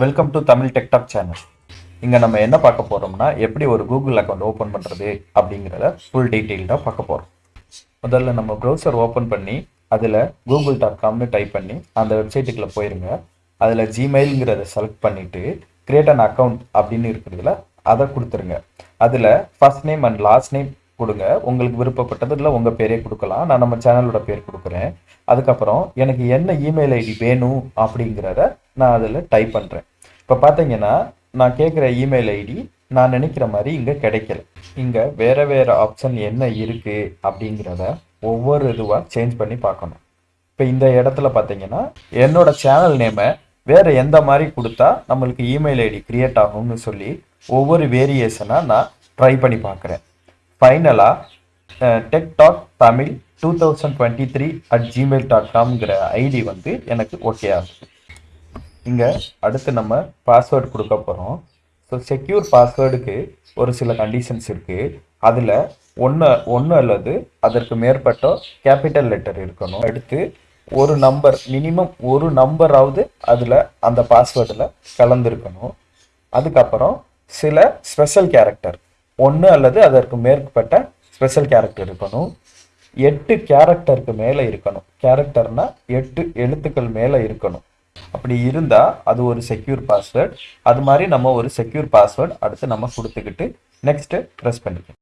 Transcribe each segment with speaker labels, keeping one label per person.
Speaker 1: Welcome to Tamil tech talk channel இங்கே நம்ம என்ன பார்க்க போகிறோம்னா எப்படி ஒரு கூகுள் அக்கௌண்ட் ஓப்பன் பண்ணுறது அப்படிங்கிறத ஃபுல் டீட்டெயில்டாக பார்க்க போகிறோம் முதல்ல நம்ம ப்ரௌசர் ஓப்பன் பண்ணி அதில் கூகுள் டாட் காம்னு டைப் பண்ணி அந்த வெப்சைட்டுக்குள்ளே போயிருங்க. அதில் ஜிமெயிலுங்கிறத செலக்ட் பண்ணிவிட்டு கிரியேட் அன் அக்கௌண்ட் அப்படின்னு இருக்கிறதுல அதை கொடுத்துருங்க. அதில் first name and last name கொடுங்க. உங்களுக்கு விருப்பப்பட்டதில் உங்கள் பேரே கொடுக்கலாம். நான் நம்ம சேனலோட பேர் கொடுக்குறேன். அதுக்கப்புறம் எனக்கு என்ன இமெயில் ஐடி வேணும் அப்படிங்கிறத நான் அதில் டைப் பண்ணுறேன் இப்போ பார்த்தீங்கன்னா நான் கேட்குற இமெயில் ஐடி நான் நினைக்கிற மாதிரி இங்கே கிடைக்கல. இங்கே வேறு வேறு ஆப்ஷன் என்ன இருக்குது அப்படிங்கிறத ஒவ்வொரு இதுவாக சேஞ்ச் பண்ணி பார்க்கணும். இப்போ இந்த இடத்துல பார்த்தீங்கன்னா என்னோட சேனல் நேமை வேறு எந்த மாதிரி கொடுத்தா நம்மளுக்கு இமெயில் ஐடி க்ரியேட் ஆகும்னு சொல்லி ஒவ்வொரு வேரியேஷனாக நான் ட்ரை பண்ணி பார்க்குறேன். ஃபைனலாக tech talk Tamil two thousand twenty three at Gmail dot காம்ங்கிற ID வந்து எனக்கு ஓகே ஆகுது. இங்கே அடுத்து நம்ம பாஸ்வேர்டு கொடுக்க போகிறோம் ஸோ செக்யூர் பாஸ்வேர்டுக்கு ஒரு சில கண்டிஷன்ஸ் இருக்குது அதில் ஒன்று ஒன்று அல்லது அதற்கு மேற்பட்ட கேபிட்டல் லெட்டர் இருக்கணும். அடுத்து ஒரு நம்பர் மினிமம் ஒரு நம்பராவது அதில் அந்த பாஸ்வேர்டில் கலந்துருக்கணும். அதுக்கப்புறம் சில ஸ்பெஷல் கேரக்டர் ஒன்று அல்லது அதற்கு மேற்பட்ட ஸ்பெஷல் கேரக்டர் இருக்கணும். எட்டு கேரக்டருக்கு மேலே இருக்கணும். கேரக்டர்னால் எட்டு எழுத்துக்கள் மேலே இருக்கணும். அப்படி இருந்தால் அது ஒரு செக்யூர் பாஸ்வேர்ட் அது மாதிரி நம்ம ஒரு செக்யூர் பாஸ்வேர்ட் அடுத்து நம்ம கொடுத்துக்கிட்டு நெக்ஸ்ட்டு ப்ரெஸ் பண்ணிக்கணும்.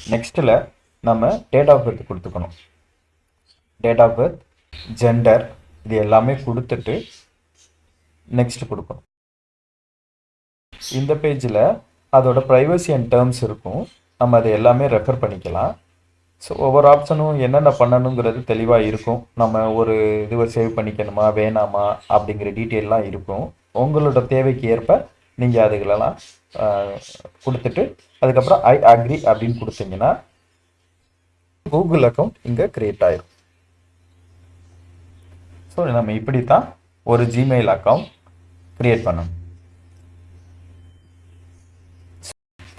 Speaker 1: நெக்ஸ்ட்டில் நம்ம டேட் ஆஃப் பர்த் கொடுத்துக்கணும். டேட் ஆஃப் பர்த் ஜெண்டர் இது எல்லாமே கொடுத்துட்டு நெக்ஸ்ட் கொடுக்கணும். இந்த பேஜில் அதோட ப்ரைவசி அண்ட் டேர்ம்ஸ் இருக்கும். நம்ம அதை எல்லாமே ரெஃபர் பண்ணிக்கலாம். ஸோ ஒவ்வொரு ஆப்ஷனும் என்னென்ன பண்ணணுங்கிறது தெளிவாக இருக்கும். நம்ம ஒரு இதுவை சேவ் பண்ணிக்கணுமா வேணாமா அப்படிங்கிற டீட்டெயிலெலாம் இருக்கும். உங்களோட தேவைக்கு ஏற்ப நீங்கள் அதுகளெல்லாம் கொடுத்துட்டு அதுக்கப்புறம் ஐ அக்ரி அப்படின்னு கொடுத்தீங்கன்னா கூகுள் அக்கௌண்ட் இங்கே க்ரியேட் ஆயிரும். ஸோ நம்ம இப்படி தான் ஒரு ஜிமெயில் அக்கௌண்ட் க்ரியேட் பண்ணணும்.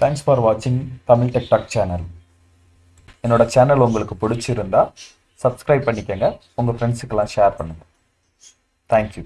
Speaker 1: தேங்க்ஸ் ஃபார் வாட்சிங் தமிழ் டெக்டாக் சேனல் என்னோட சேனல் உங்களுக்கு பிடிச்சிருந்தா சப்ஸ்கிரைப் பண்ணிக்கோங்க. உங்கள் ஃப்ரெண்ட்ஸுக்கெல்லாம் ஷேர் பண்ணுங்கள் தேங்க்யூ